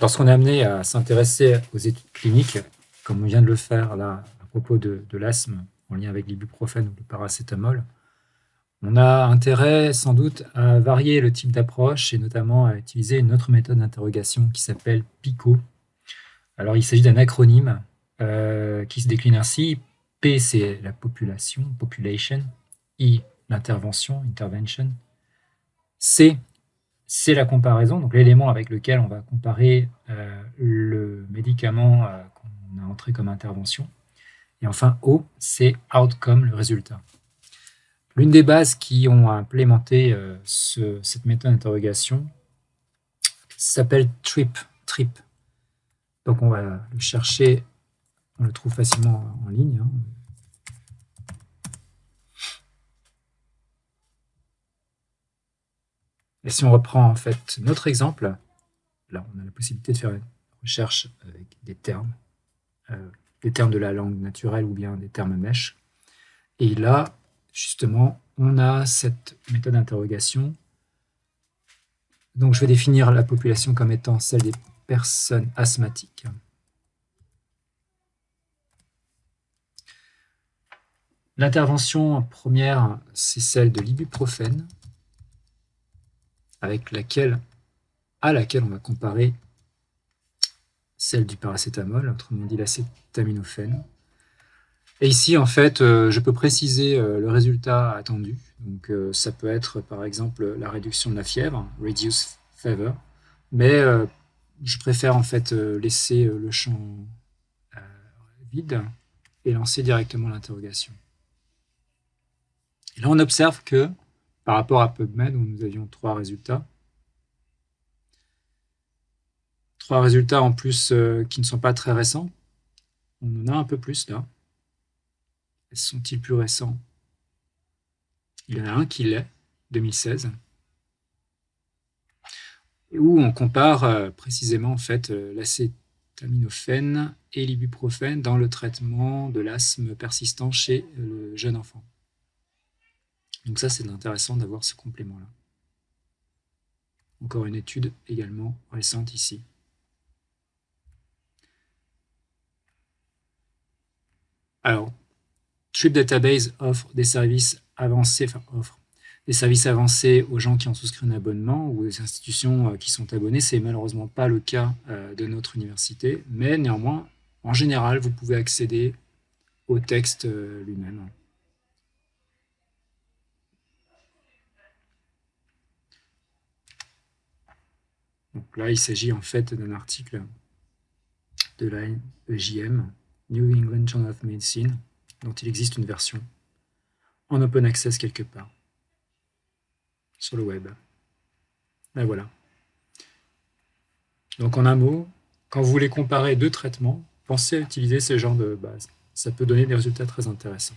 Lorsqu'on est amené à s'intéresser aux études cliniques, comme on vient de le faire là à propos de, l'asthme en lien avec l'ibuprofène ou le paracétamol, on a intérêt sans doute à varier le type d'approche et notamment à utiliser une autre méthode d'interrogation qui s'appelle PICO. Alors il s'agit d'un acronyme euh, qui se décline ainsi. P c'est la population, population. I l'intervention, intervention. C c'est la comparaison, donc l'élément avec lequel on va comparer euh, le médicament euh, qu'on a entré comme intervention. Et enfin, O, c'est outcome, le résultat. L'une des bases qui ont implémenté euh, cette méthode d'interrogation s'appelle TRIP, TRIP. Donc on va le chercher, on le trouve facilement en ligne. Hein. Et si on reprend en fait notre exemple, là on a la possibilité de faire une recherche avec des termes, euh, des termes de la langue naturelle ou bien des termes mèches. Et là, justement, on a cette méthode d'interrogation. Donc je vais définir la population comme étant celle des personnes asthmatiques. L'intervention première, c'est celle de l'ibuprofène avec laquelle, à laquelle on va comparer celle du paracétamol, autrement dit l'acétaminophène. Et ici, en fait, euh, je peux préciser euh, le résultat attendu. Donc, euh, ça peut être, par exemple, la réduction de la fièvre, reduce fever, mais je préfère en fait laisser le champ vide et lancer directement l'interrogation. Et là, on observe que par rapport à PubMed où nous avions trois résultats. Trois résultats en plus euh, qui ne sont pas très récents. On en a un peu plus là. Sont-ils plus récents? Il y en a un qui l'est, 2016. Où on compare euh, précisément en fait euh, l'acétaminophène et l'ibuprofène dans le traitement de l'asthme persistant chez le jeune enfant. Donc ça, c'est intéressant d'avoir ce complément-là. Encore une étude également récente ici. Alors, Trip Database offre des services avancés, des services avancés aux gens qui ont souscrit un abonnement ou aux institutions euh, qui sont abonnées. C'est malheureusement pas le cas euh, de notre université, mais néanmoins, en général, vous pouvez accéder au texte euh, lui-même. Donc là, il s'agit en fait d'un article de la EJM, New England Journal of Medicine, dont il existe une version en open access quelque part sur le web. Là voilà. Donc en un mot, quand vous voulez comparer deux traitements, pensez à utiliser ce genre de base. Ça peut donner des résultats très intéressants.